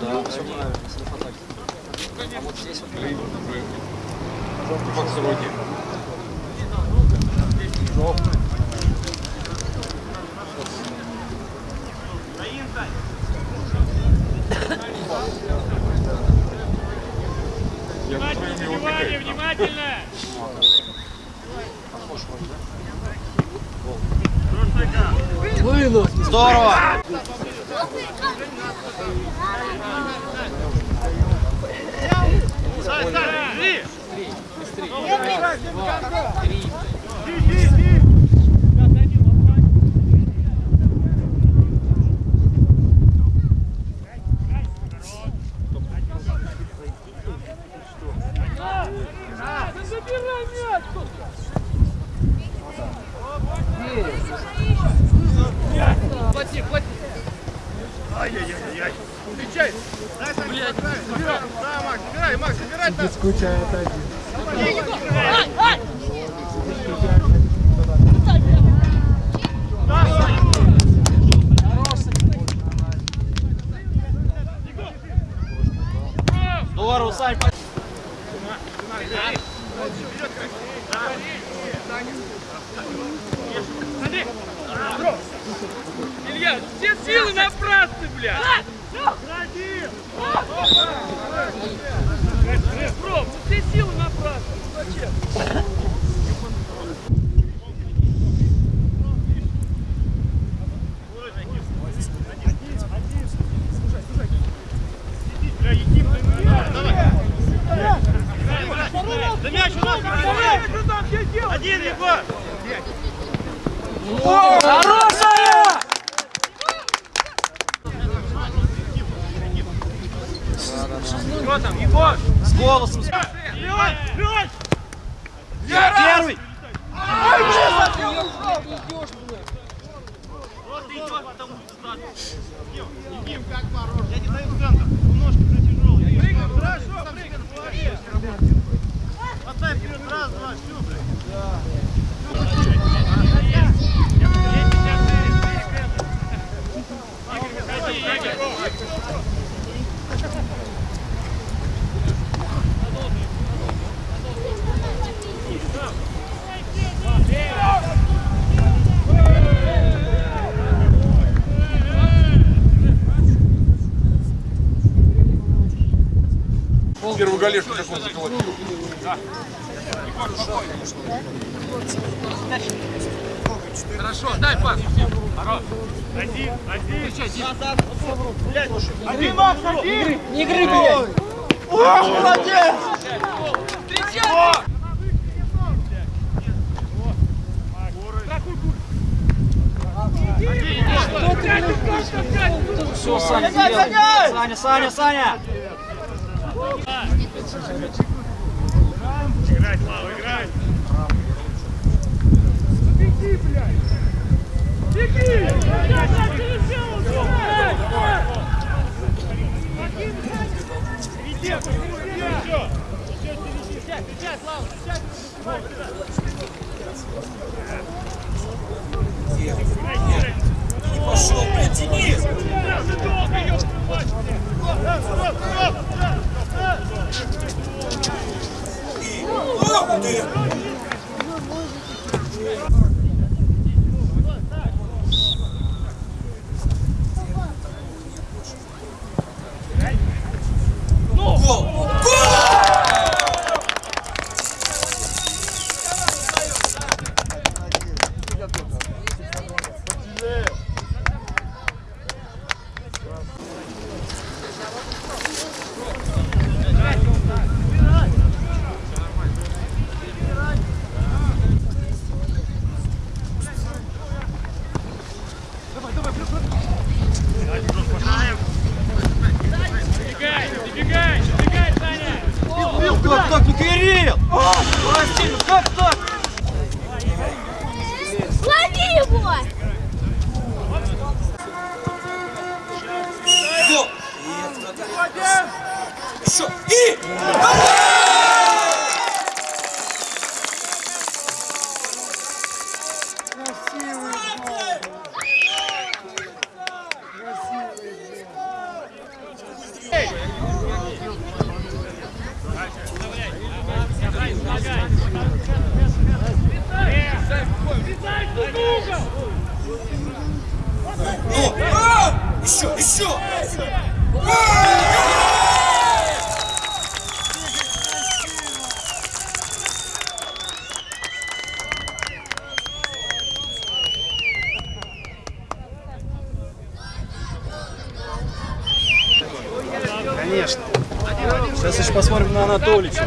Да, все правильно, все на фотографии. А вот здесь вот мы уже как сегодня. Жоп. Внимательно, внимание, внимательно! Вынос! Здорово! Стой, стой, бери! Быстрее. Раз, два, три. Иди, иди. Забирай метку! Хвати, хвати! Ай-яй-яй-яй! Встречай! Здорово, Один, Егор! Хорошая! Что там, Егор? С голосом. Вперед! Вперед! Первый! Вот ты идешь, потому что Егор, Егор, как хорош. Я не даю центр. Немножко уже тяжелый. Прыгай, хорошо, прыгай, молодец. Отдай вперед, раз, два, все, блядь. Первую галешку как он заколотил. Хорошо, дай пас. Один, один. Встречай, Дим. Один, Макс, один. Не игры, блядь! Ох, молодец! Встречай! Все, Саня, сделай. Саня, Саня, Саня! Играй, Слава, играй. Пошел, блядь, Денис! Его! Гол! Еще! И! Еще, еще! Конечно. Сейчас еще посмотрим на Анатолича.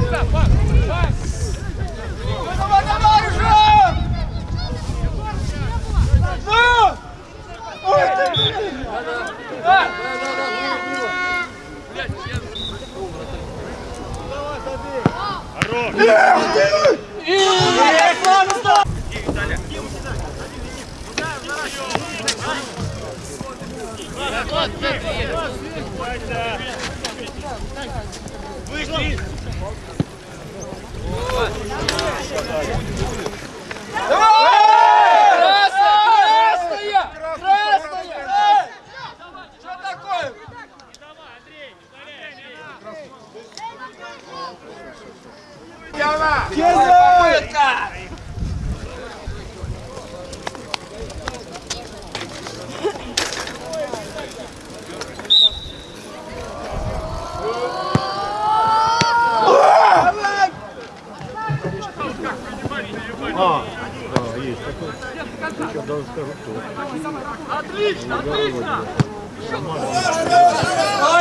Ой,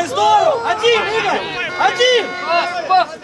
здорово! Один, Игорь! Один! Правильно,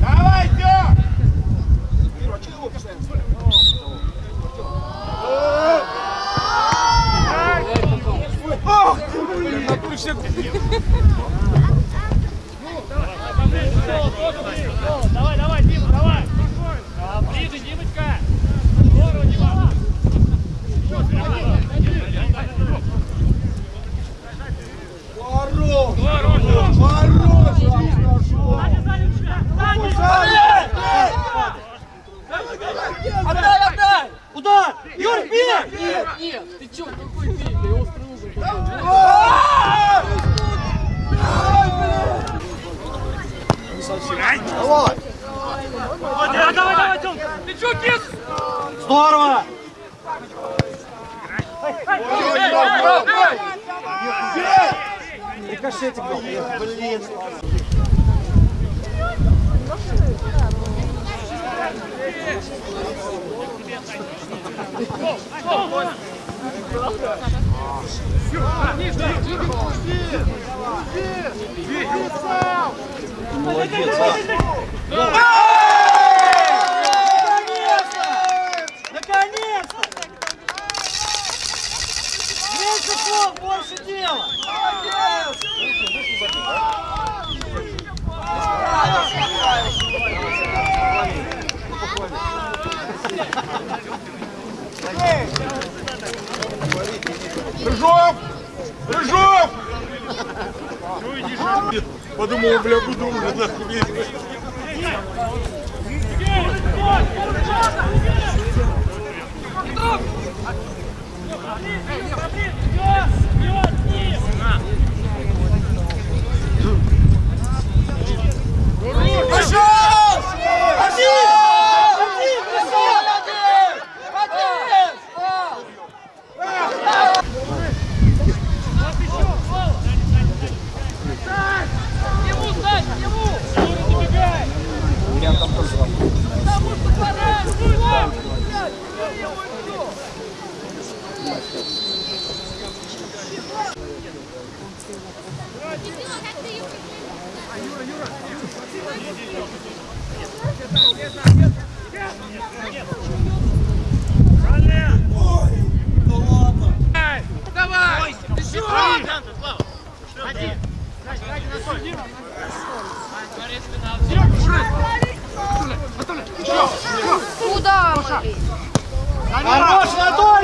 Давай, Тём! Давай, давай, Дима, давай. Ближе, Димочка. Здорово, Дима. Отдай, отдай! Удар! Юрий, бей! Нет, нет, ты чё, какой бей? Да его острый угол такой. Давай, давай, давай, Тём. Ты чё, кис? Здорово! Рикошетик. Блин. Молодец, а. Слов, больше дела! Молодец! Рыжов! Рыжов! Подумал, бля, буду уже нахуй. Пошел! Один! Один! Пошел! Один! Ему дай, ему! Юра, забегай! Потому что пора! Юра! Блядь, я его иду! Да ладно! Давай! Центр, Слава! Один! Куда, блин? Хорош, Анатолий!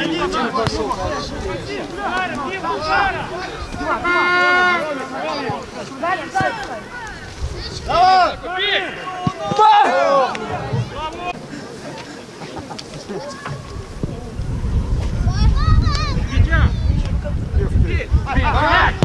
Один пошел. Давай! Купи! Дитя! Дитя!